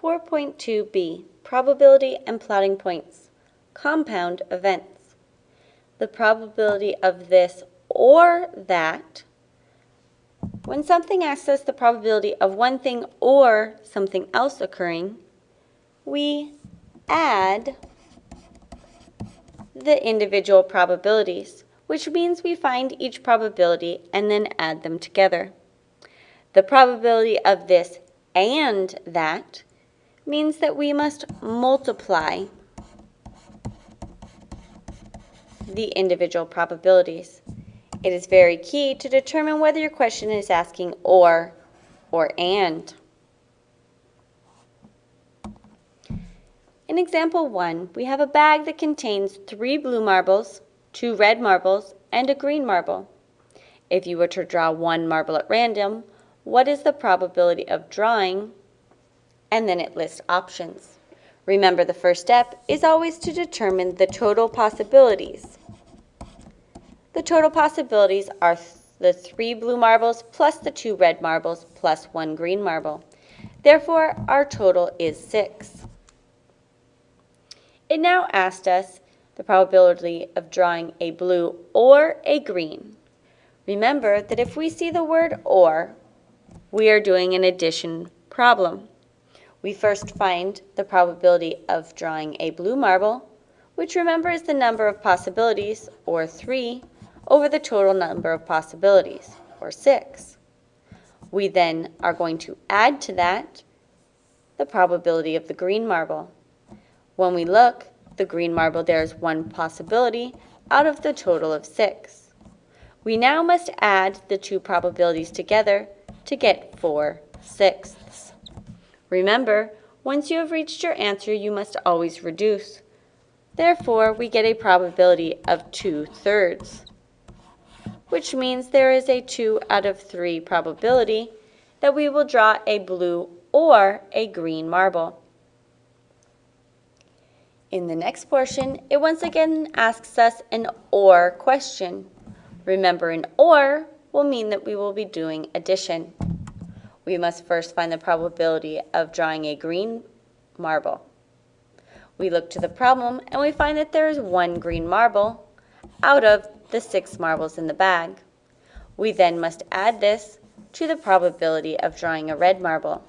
4.2b, Probability and Plotting Points, Compound Events. The probability of this or that. When something asks us the probability of one thing or something else occurring, we add the individual probabilities, which means we find each probability and then add them together. The probability of this and that means that we must multiply the individual probabilities. It is very key to determine whether your question is asking or or and. In example 1, we have a bag that contains three blue marbles, two red marbles, and a green marble. If you were to draw one marble at random, what is the probability of drawing and then it lists options. Remember the first step is always to determine the total possibilities. The total possibilities are th the three blue marbles plus the two red marbles plus one green marble. Therefore, our total is six. It now asked us the probability of drawing a blue or a green. Remember that if we see the word or, we are doing an addition problem. We first find the probability of drawing a blue marble, which remember is the number of possibilities, or 3, over the total number of possibilities, or 6. We then are going to add to that the probability of the green marble. When we look, the green marble there is one possibility out of the total of 6. We now must add the two probabilities together to get 4 sixths. Remember, once you have reached your answer, you must always reduce. Therefore, we get a probability of 2 thirds, which means there is a 2 out of 3 probability that we will draw a blue or a green marble. In the next portion, it once again asks us an OR question. Remember, an OR will mean that we will be doing addition we must first find the probability of drawing a green marble. We look to the problem and we find that there is one green marble out of the six marbles in the bag. We then must add this to the probability of drawing a red marble.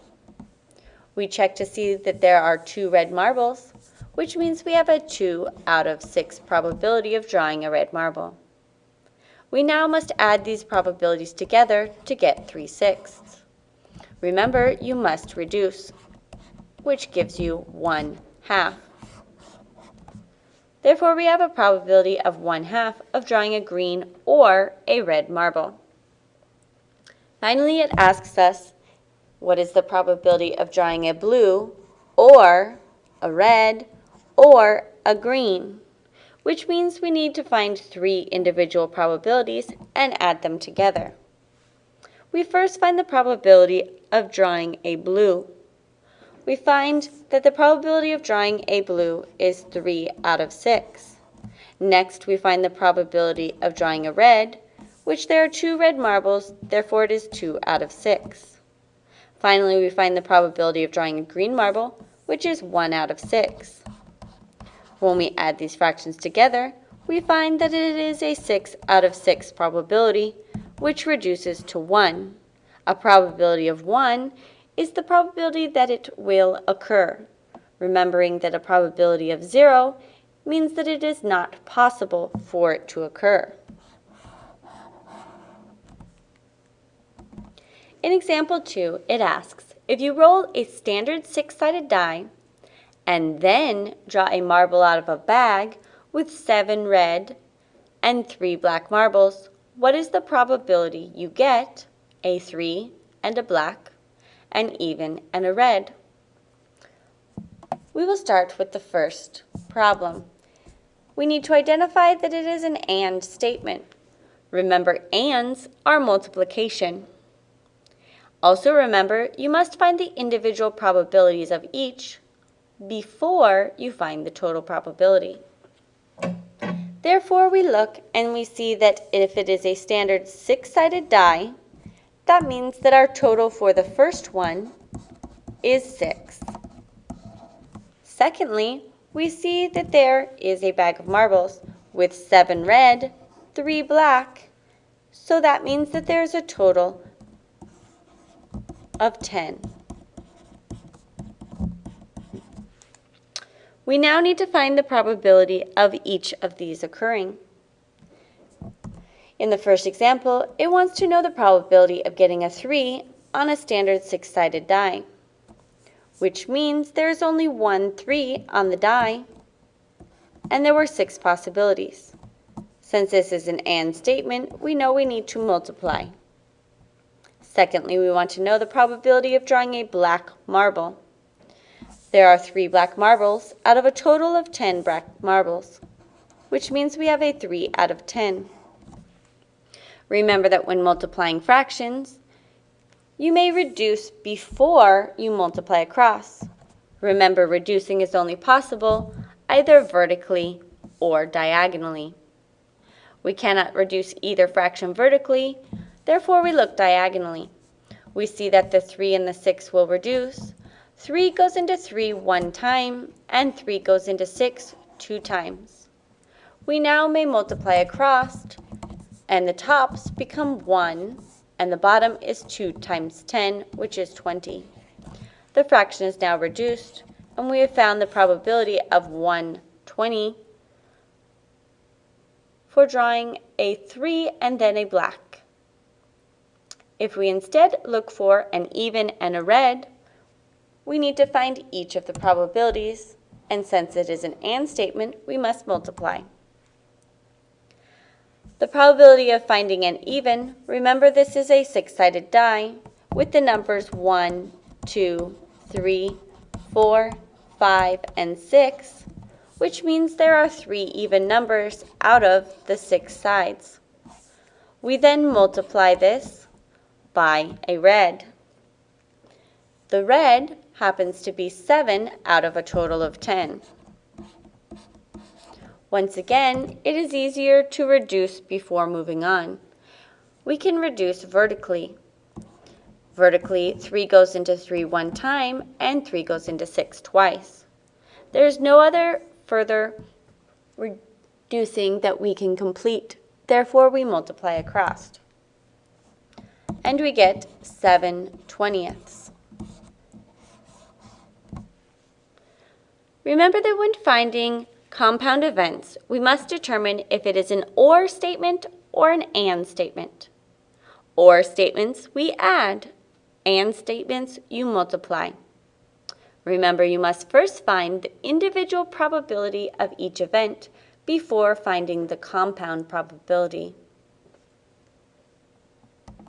We check to see that there are two red marbles, which means we have a 2 out of 6 probability of drawing a red marble. We now must add these probabilities together to get 3 sixths. Remember, you must reduce, which gives you 1 half. Therefore, we have a probability of 1 half of drawing a green or a red marble. Finally, it asks us, what is the probability of drawing a blue or a red or a green? Which means we need to find three individual probabilities and add them together. We first find the probability of drawing a blue. We find that the probability of drawing a blue is 3 out of 6. Next, we find the probability of drawing a red, which there are two red marbles, therefore it is 2 out of 6. Finally, we find the probability of drawing a green marble, which is 1 out of 6. When we add these fractions together, we find that it is a 6 out of 6 probability, which reduces to 1. A probability of 1 is the probability that it will occur, remembering that a probability of 0 means that it is not possible for it to occur. In example 2, it asks, if you roll a standard six-sided die and then draw a marble out of a bag with seven red and three black marbles, what is the probability you get a 3 and a black, an even and a red? We will start with the first problem. We need to identify that it is an AND statement. Remember, ANDs are multiplication. Also remember, you must find the individual probabilities of each before you find the total probability. Therefore, we look and we see that if it is a standard six-sided die, that means that our total for the first one is 6. Secondly, we see that there is a bag of marbles with seven red, three black, so that means that there's a total of 10. We now need to find the probability of each of these occurring. In the first example, it wants to know the probability of getting a 3 on a standard six-sided die, which means there is only one 3 on the die, and there were six possibilities. Since this is an AND statement, we know we need to multiply. Secondly, we want to know the probability of drawing a black marble. There are three black marbles out of a total of 10 black marbles, which means we have a 3 out of 10. Remember that when multiplying fractions, you may reduce before you multiply across. Remember, reducing is only possible either vertically or diagonally. We cannot reduce either fraction vertically, therefore we look diagonally. We see that the 3 and the 6 will reduce, 3 goes into 3 one time, and 3 goes into 6 two times. We now may multiply across, and the tops become 1, and the bottom is 2 times 10, which is 20. The fraction is now reduced, and we have found the probability of 120 for drawing a 3 and then a black. If we instead look for an even and a red, we need to find each of the probabilities, and since it is an AND statement, we must multiply. The probability of finding an even, remember this is a six-sided die with the numbers 1, 2, 3, 4, 5, and 6, which means there are three even numbers out of the six sides. We then multiply this by a red. The red happens to be 7 out of a total of 10. Once again, it is easier to reduce before moving on. We can reduce vertically. Vertically, 3 goes into 3 one time, and 3 goes into 6 twice. There is no other further reducing that we can complete. Therefore, we multiply across. And we get 7 twentieths. Remember that when finding compound events, we must determine if it is an OR statement or an AND statement. OR statements we add, AND statements you multiply. Remember, you must first find the individual probability of each event before finding the compound probability.